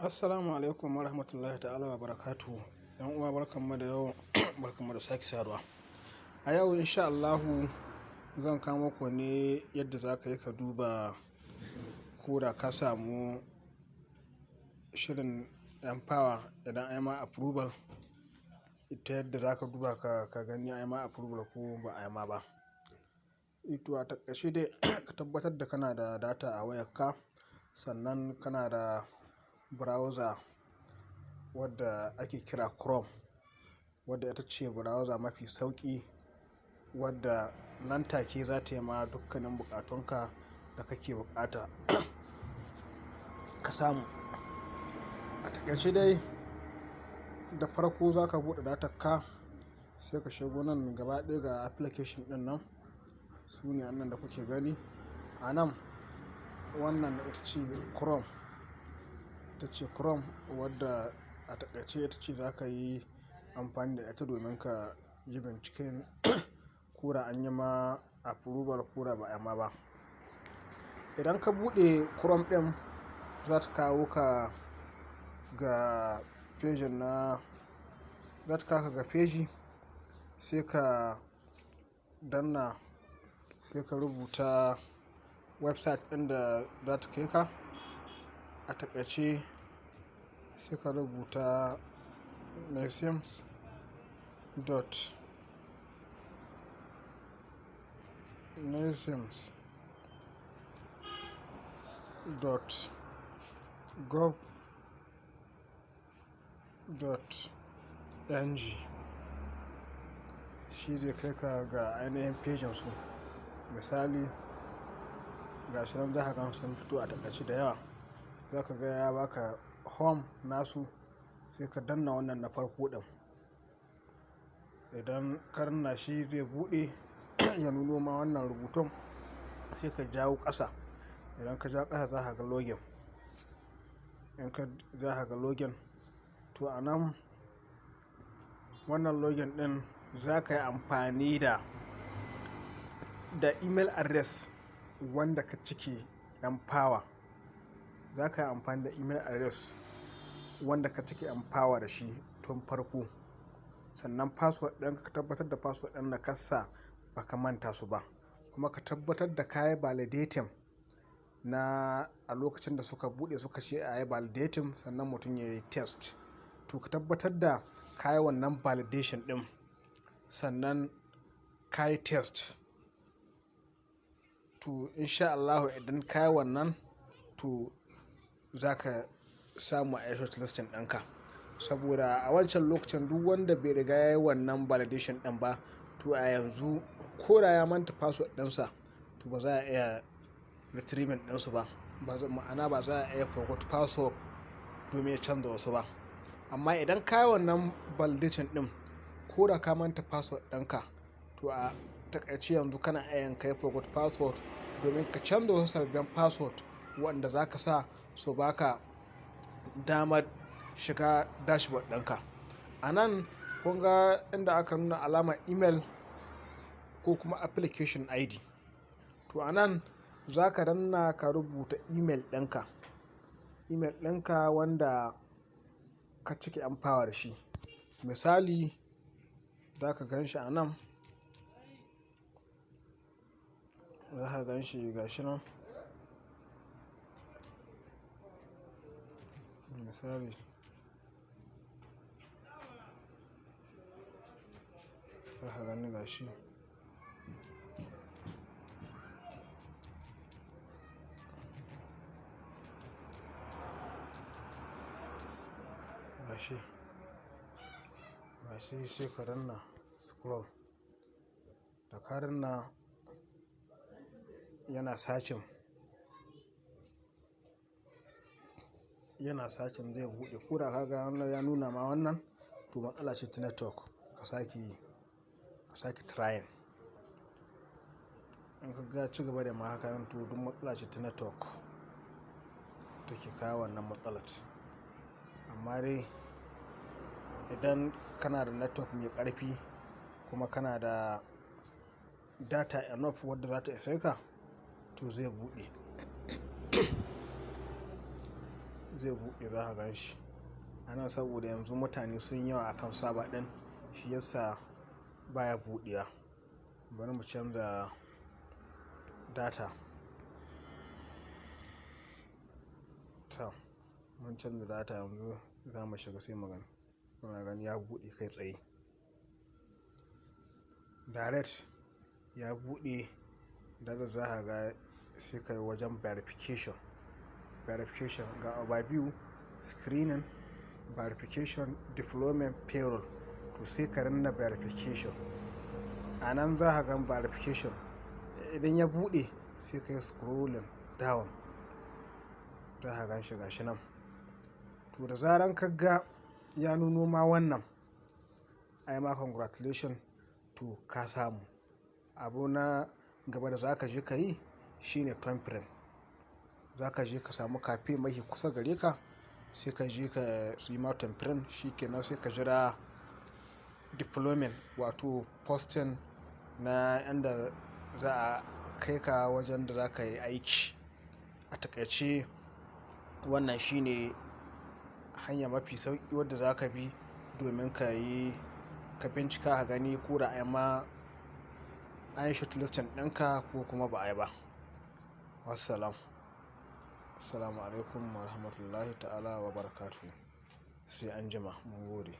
Assalamu alaikum wa rahmatullahi ta'ala wa barakatu. ‘Yan uwa barkanmu da yau, barkanmu da sake saduwa. A yau insha Allahu zan kawo muku ne yadda za ka yi ka duba ko da ka samu shirin Empower idan an yi ma approval, ita yadda za ka duba ka, gani an yi ma approval ko ba a yi ma ba. To a taƙaice dai ka tabbatar da kana da data a wayarka, sannan kana da browser wadda ake kira Chrome, wadda ita ce browser mafi sauƙi wadda nan take za ta yi ma dukkanin buƙatunka da kake buƙata ka samu. A taƙaice dai da farko za ka buɗe datarka, sai ka shigo nan gaba ɗaya ga application ɗin nan. Su ne wannan da kuke gani. A nan wannan ita ce Chrome, ita ce Chrome wadda a taƙaice ita ce za ka yi amfani da ita domin ka yi binciken ko da an yi ma approval ko da ba a ma ba. Idan ka buɗe Chrome ɗin, za ta kawo ka ga fejin na, za ta kawo ka ga feji sai ka danna, sai ka rubuta website ɗin da za ta kai ka. A taƙaice sai ka rubuta neshems dot neshems dot gov dot ng. Shi zai kai ka ga ainihin fejin su. Misali, ga shi nan za ka gan sun fito a taƙaice da yawa. Za ka ga ya ba ka home nasu sai ka danna wannan na farko ɗin. Idan ka danna shi zai buɗe ya nuno ma wannan rubutun sai ka jawo ƙasa. Idan ka jawo ƙasa za ka ga login. In ka za ka ga login, to a nan wannan login ɗin za ka yi amfani da, da email address wanda ka cike Empower. Za ka yi amfani da email address wanda ka cike Empower da shi tun farko. Sannan password ɗin ka tabbatar da password ɗin da ka sa ba ka manta su ba. Kuma ka tabbatar da ka validating na a lokacin da suka buɗe suka ce a yi validating sannan mutum ya yi test. To ka tabbatar da ka wannan validation ɗin sannan ka yi test. To insha Allahu idan ka wannan, to za ka samu a yi shortlisting ɗinka. Saboda a wancan lokacin duk wanda bai riga ya yi wannan validation ɗin ba, to a yanzu ko da ya manta password ɗinsa, to ba za a iya retrieving ɗinsu ba. Ma'ana ba za a iya forgot password domin ya canza wasu ba. Amma idan ka yi wannan validation ɗin ko da ka manta password ɗinka, to a taƙaice yanzu kana iya ka yi forgot password domin ka canza wasu sabbin password waɗanda za ka sa su ba ka damar shiga dashboard ɗinka. A nan ga inda aka nuna alamar email ko kuma application ID. To a nan za ka danna ka rubuta email ɗinka, email ɗinka wanda ka cike Empower da shi. Misali, za ka gan shi a nan. Za ka gan shi ga shi nan. Misali, za ka gani ga shi. Ga shi. Shi sai ka danna scroll. Da ka danna yana searching, yana searching zai buɗe. Ko da ka ga wannan ya nuna ma wannan, to matsala ce ta network. Ka sake ka sake trying. In ka ga ci gaba da ma haka to duk matsala ce ta network take kawo wannan matsalar. Amma dai idan kana da network mai ƙarfi kuma kana da data enough wadda za ta ishe ka, to zai buɗe. Zai buɗe za ka gan shi. A nan saboda yanzu mutane sun yawa akan saba ɗin shi yasa baya buɗewa. Bari mu canza data. Ta mun canza data yanzu za mu shiga sai magana kuna gani ya buɗe kai tsaye. Direct ya buɗe da za ka ga sai ka yi wajen verification. Verification ga overview screening verification deployment payroll. To sai ka rinna verification. A nan za ka gan verification. Idan ya buɗe sai ka yi scrolling down. Za ka gan shi gashi nan. To da zaran ka ga ya nuno ma wannan ai ma congratulation to ka samu. Abu na gaba da za ka je ka yi shine tamfirin za ka je ka samu kafe mafi kusa gare ka sai ka je ka su yi ma tamfirin shi kenan sai ka jira deployment wato posting na yanda za a kai ka wajen da za ka yi aiki. A taƙaice wannan shine hanya mafi sauƙi wadda za ka bi domin ka yi ka bincika a gani ko da ai ma an yi shortlisting ɗinka ko kuma ba a yi ba. Wassalam. Assalamu alaikum wa rahmatullahi ta'ala wa barakatu sai an jima mun gode.